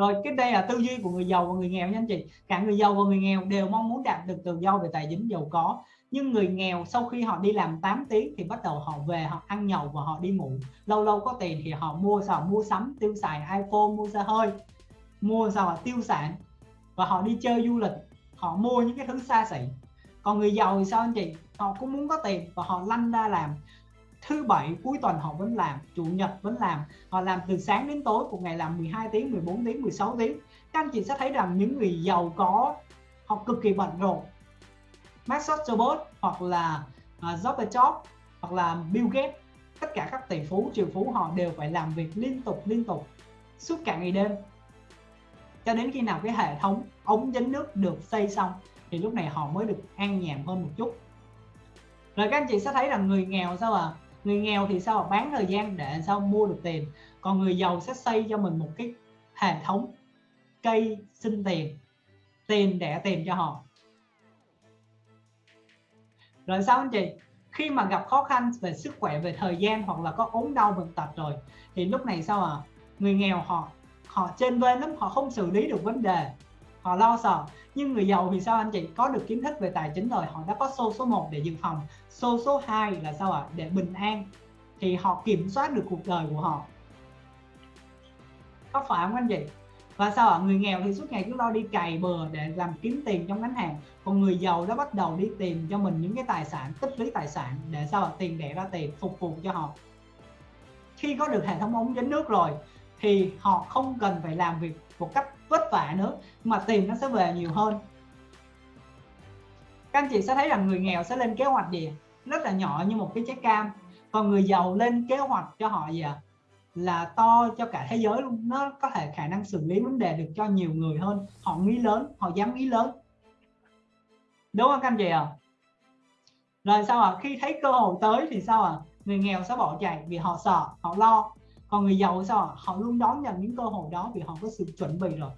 rồi cái đây là tư duy của người giàu và người nghèo nha anh chị. Cả người giàu và người nghèo đều mong muốn đạt được tự do về tài chính, giàu có. Nhưng người nghèo sau khi họ đi làm 8 tiếng thì bắt đầu họ về, họ ăn nhậu và họ đi ngủ. Lâu lâu có tiền thì họ mua sao mua sắm, tiêu xài iPhone, mua xe hơi. Mua sao tiêu sản. Và họ đi chơi du lịch. Họ mua những cái thứ xa xỉ. Còn người giàu thì sao anh chị? Họ cũng muốn có tiền và họ lăn ra làm thứ bảy cuối tuần họ vẫn làm chủ nhật vẫn làm. Họ làm từ sáng đến tối một ngày làm 12 tiếng 14 tiếng 16 tiếng. Các anh chị sẽ thấy rằng những người giàu có họ cực kỳ bận rộn. Mark Zuckerberg hoặc là à, uh, Jobs hoặc là Bill Gates tất cả các tỷ phú triệu phú họ đều phải làm việc liên tục liên tục suốt cả ngày đêm. Cho đến khi nào cái hệ thống ống dẫn nước được xây xong thì lúc này họ mới được an nhàn hơn một chút. Rồi các anh chị sẽ thấy rằng người nghèo sao à? Người nghèo thì sao? Bán thời gian để sao mua được tiền. Còn người giàu sẽ xây cho mình một cái hệ thống cây sinh tiền tiền đẻ tiền cho họ. Rồi sao anh chị? Khi mà gặp khó khăn về sức khỏe, về thời gian hoặc là có ốm đau bệnh tật rồi, thì lúc này sao à người nghèo họ họ trên bên lắm, họ không xử lý được vấn đề họ lo sợ. Nhưng người giàu thì sao anh chị? Có được kiến thức về tài chính rồi, họ đã có xô số 1 để dự phòng. Xô số 2 là sao ạ? À? để bình an. Thì họ kiểm soát được cuộc đời của họ. Có phải không anh chị? Và sao ạ? À? người nghèo thì suốt ngày cứ lo đi cày bừa để làm kiếm tiền trong ngắn hàng còn người giàu đã bắt đầu đi tìm cho mình những cái tài sản, tích lũy tài sản để sao ạ? À? tiền đẻ ra tiền, phục vụ cho họ. Khi có được hệ thống ống dẫn nước rồi thì họ không cần phải làm việc một cách vất vả nữa, mà tiền nó sẽ về nhiều hơn. Các anh chị sẽ thấy rằng người nghèo sẽ lên kế hoạch gì rất là nhỏ như một cái trái cam. Còn người giàu lên kế hoạch cho họ gì à? là to cho cả thế giới luôn. Nó có thể khả năng xử lý vấn đề được cho nhiều người hơn. Họ nghĩ lớn, họ dám nghĩ lớn. Đúng không các anh chị à rồi sao ạ? À? khi thấy cơ hội tới thì sao ạ? À? người nghèo sẽ bỏ chạy vì họ sợ, họ lo còn người giàu sao à? họ luôn đón nhận những cơ hội đó vì họ có sự chuẩn bị rồi.